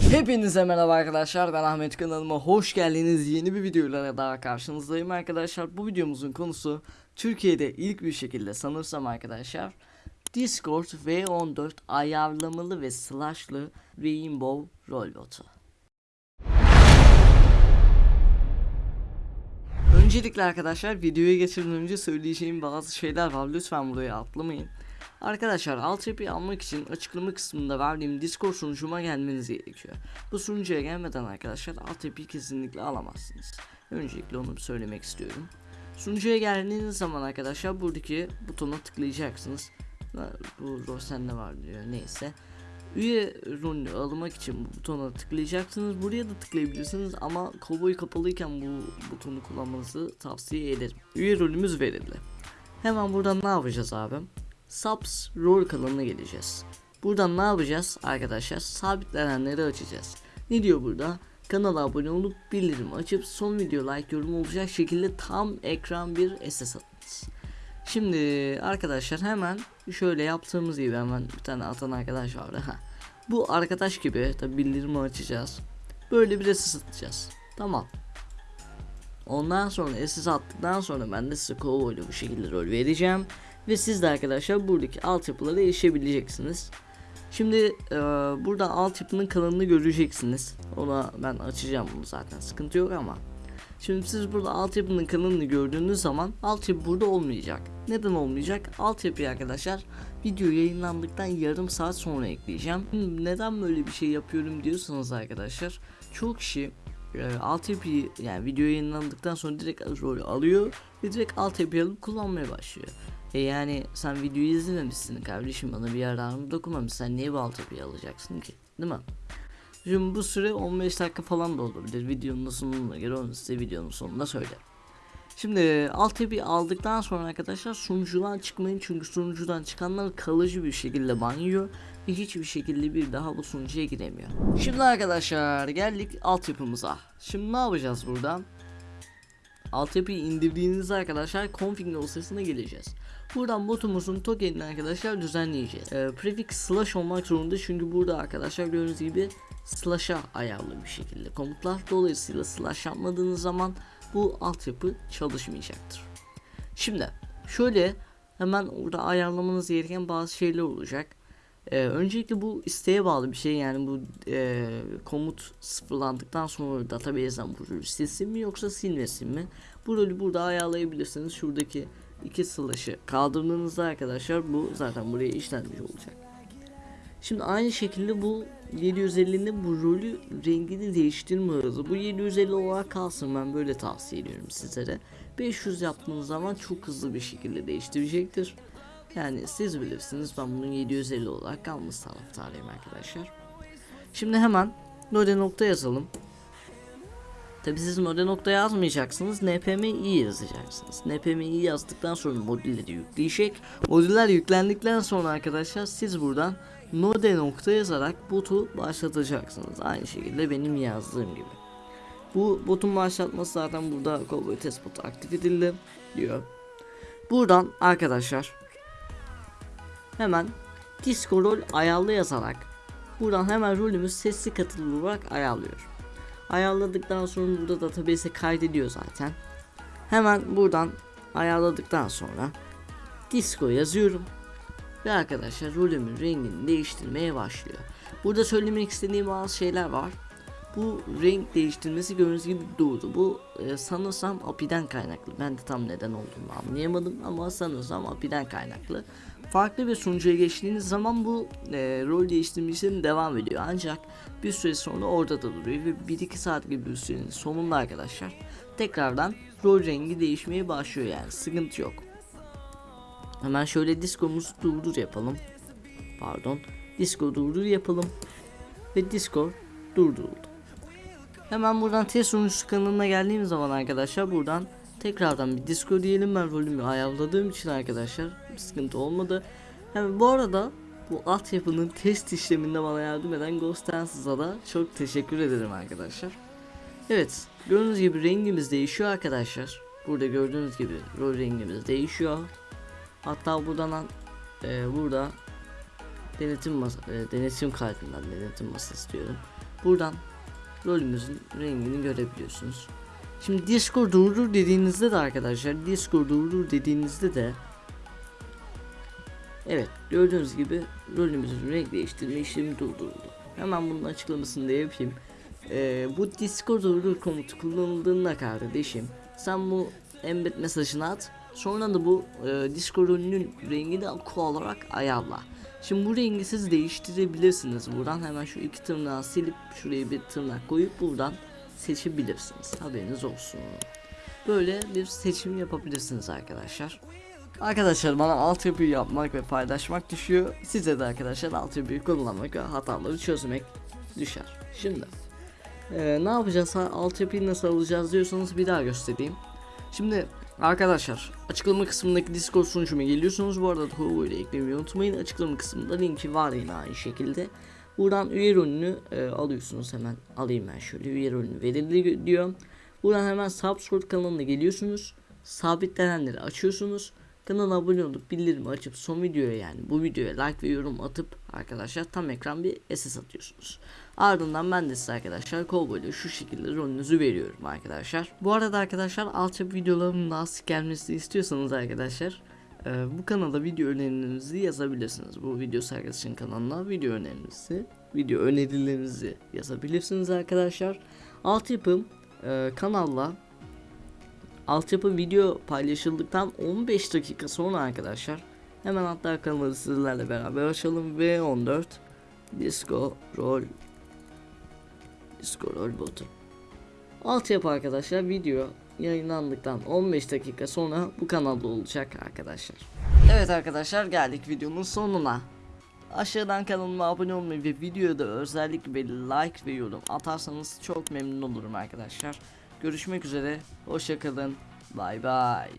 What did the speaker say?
Hepinize merhaba arkadaşlar ben Ahmet. Kanalıma hoş geldiniz. Yeni bir videoyla daha karşınızdayım arkadaşlar. Bu videomuzun konusu Türkiye'de ilk bir şekilde sanırsam arkadaşlar Discord V14 ayarlamalı ve slashlı Rainbow rol botu Öncelikle arkadaşlar videoya geçirmeden önce söyleyeceğim bazı şeyler var. Lütfen buraya atlamayın Arkadaşlar altyapıyı almak için açıklama kısmında verdiğim Discord sunucuma gelmeniz gerekiyor. Bu sunucuya gelmeden arkadaşlar altyapıyı kesinlikle alamazsınız. Öncelikle onu söylemek istiyorum. Sunucuya geldiğiniz zaman arkadaşlar buradaki butona tıklayacaksınız. Bu Rosen'de var diyor neyse. Üye rolünü almak için bu butona tıklayacaksınız. Buraya da tıklayabilirsiniz ama kovboy kapalıyken bu butonu kullanmanızı tavsiye ederim. Üye rolümüz verildi. Hemen buradan ne yapacağız abi? Subs rol kanalına geleceğiz. Buradan ne yapacağız arkadaşlar? Sabitlenenleri açacağız. Ne diyor burada? Kanala abone olup bildirim açıp son video like yorum olacak şekilde tam ekran bir SS atınız. Şimdi arkadaşlar hemen şöyle yaptığımız gibi hemen bir tane atan arkadaş vardı. Ha. Bu arkadaş gibi tabi bildirimi açacağız. Böyle bir SS atacağız. Tamam. Ondan sonra SS attıktan sonra ben de size kovboyla bu şekilde rol vereceğim. Ve siz de arkadaşlar buradaki altyapılara erişebileceksiniz. Şimdi e, burada altyapının kanalını göreceksiniz. Ona ben açacağım bunu zaten sıkıntı yok ama. Şimdi siz burada altyapının kanalını gördüğünüz zaman altyapı burada olmayacak. Neden olmayacak? Altyapıyı arkadaşlar video yayınlandıktan yarım saat sonra ekleyeceğim. Neden böyle bir şey yapıyorum diyorsanız arkadaşlar çoğu kişi e, altyapıyı yani video yayınlandıktan sonra direkt rol alıyor ve direkt altyapıyı alıp kullanmaya başlıyor. E yani sen videoyu izlememişsin kardeşim bana bir yararını dokunmamış sen niye bu altyapıyı alacaksın ki değil mi? Şimdi bu süre 15 dakika falan da olabilir videonun sonuna göre onu size videonun sonunda söylerim. Şimdi altyapıyı aldıktan sonra arkadaşlar sunucudan çıkmayın çünkü sunucudan çıkanlar kalıcı bir şekilde ban yiyor ve hiçbir şekilde bir daha bu sunucuya giremiyor. Şimdi arkadaşlar geldik altyapımıza. Şimdi ne yapacağız buradan? Altyapıyı indirdiğinizde arkadaşlar config dosyasına geleceğiz. Buradan botumuzun tokenini arkadaşlar düzenleyeceğiz. Ee, prefix slash olmak zorunda çünkü burada arkadaşlar gördüğünüz gibi slash'a ayarlı bir şekilde komutlar. Dolayısıyla slash yapmadığınız zaman bu altyapı çalışmayacaktır. Şimdi şöyle hemen orada ayarlamanız gereken bazı şeyler olacak. Ee, öncelikle bu isteğe bağlı bir şey yani bu e, komut sıfırlandıktan sonra database'den bu rolü silsin mi yoksa silmesin mi? Bu rolü burada ayarlayabilirsiniz. Şuradaki iki slash'ı kaldırdığınızda arkadaşlar bu zaten buraya işlenmiş olacak. Şimdi aynı şekilde bu 750'nin bu rolü rengini değiştirme hızı. Bu 750 olarak kalsın ben böyle tavsiye ediyorum sizlere. 500 yaptığınız zaman çok hızlı bir şekilde değiştirecektir. Yani siz bilirsiniz ben bunun 750 olarak kalmış taraftarıyım arkadaşlar. Şimdi hemen node nokta yazalım. Tabi siz node nokta yazmayacaksınız. npmi yazacaksınız. npmi yazdıktan sonra modülleri yükleyecek. Modüller yüklendikten sonra arkadaşlar siz buradan node nokta yazarak botu başlatacaksınız. Aynı şekilde benim yazdığım gibi. Bu botun başlatması zaten burada Cowboy test botu aktif edildi diyor. Buradan arkadaşlar hemen disco rol ayarlı yazarak buradan hemen rolümüz sesli katılım olarak ayarlıyor. Ayarladıktan sonra burada database'e kaydediyor zaten. Hemen buradan ayarladıktan sonra disco yazıyorum. Ve arkadaşlar rolümün rengini değiştirmeye başlıyor. Burada söylemek istediğim bazı şeyler var. Bu renk değiştirmesi gördüğünüz gibi doğdu. Bu e, sanırsam API'den kaynaklı. Ben de tam neden olduğunu anlayamadım ama sanırsam API'den kaynaklı. Farklı bir sunucuya geçtiğiniz zaman bu e, rol değiştirme devam ediyor. Ancak bir süre sonra orada da duruyor ve 1-2 saat gibi bir sürenin sonunda arkadaşlar tekrardan rol rengi değişmeye başlıyor yani sıkıntı yok. Hemen şöyle diskomuzu durdur yapalım. Pardon. Disco durdur yapalım. Ve disco durduruldu. Hemen buradan test sunucusu kanalına geldiğim zaman arkadaşlar buradan tekrardan bir disco diyelim ben rolümü ayarladığım için arkadaşlar sıkıntı olmadı. Hem bu arada bu altyapının test işleminde bana yardım eden Ghost Dance''a da çok teşekkür ederim arkadaşlar. Evet gördüğünüz gibi rengimiz değişiyor arkadaşlar. Burada gördüğünüz gibi rol rengimiz değişiyor. Hatta buradan e, burada denetim masa, e, denetim kaydından denetim masası diyorum. buradan rolümüzün rengini görebiliyorsunuz. Şimdi Discord durdur dediğinizde de arkadaşlar Discord durdur dediğinizde de Evet gördüğünüz gibi rolümüzün renk değiştirme işlemi durduruldu. Hemen bunun açıklamasını da yapayım. Ee, bu Discord durdur komutu kullanıldığında kardeşim sen bu embed mesajını at. Sonra da bu e, Discord rengini aqua olarak ayarla. Şimdi bu rengi siz değiştirebilirsiniz. Buradan hemen şu iki tırnağı silip şuraya bir tırnak koyup buradan seçebilirsiniz. Haberiniz olsun. Böyle bir seçim yapabilirsiniz arkadaşlar. Arkadaşlar bana altyapıyı yapmak ve paylaşmak düşüyor. Size de arkadaşlar altyapıyı kullanmak ve hataları çözmek düşer. Şimdi eee, ne yapacağız? Altyapıyı nasıl alacağız diyorsanız bir daha göstereyim. Şimdi arkadaşlar açıklama kısmındaki Discord sunucuma geliyorsunuz. Bu arada Hugo ile eklemeyi unutmayın. Açıklama kısmında linki var yine aynı şekilde. Buradan üye rolünü e, alıyorsunuz hemen. Alayım ben şöyle üye rolünü verildi diyor. Buradan hemen Subscribe kanalına geliyorsunuz. Sabitlenenleri açıyorsunuz. Kanala abone olup bildirimi açıp son videoya yani bu videoya like ve yorum atıp arkadaşlar tam ekran bir SS atıyorsunuz. Ardından ben de size arkadaşlar Cowboy'da şu şekilde rolünüzü veriyorum arkadaşlar. Bu arada arkadaşlar altyapı videolarımın daha sık gelmesini istiyorsanız arkadaşlar e, bu kanala video önerilerinizi yazabilirsiniz. Bu video sergisinin kanalına video önerinizi, video önerilerinizi yazabilirsiniz arkadaşlar. Altyapım e, kanalla altyapı video paylaşıldıktan 15 dakika sonra arkadaşlar hemen hatta kanalı sizlerle beraber açalım V14 Disco Roll Disco Roll botu Altyapı arkadaşlar video yayınlandıktan 15 dakika sonra bu kanalda olacak arkadaşlar. Evet arkadaşlar geldik videonun sonuna. Aşağıdan kanalıma abone olmayı ve videoda özellikle bir like ve yorum atarsanız çok memnun olurum arkadaşlar. Görüşmek üzere. Hoşçakalın. Bay bay.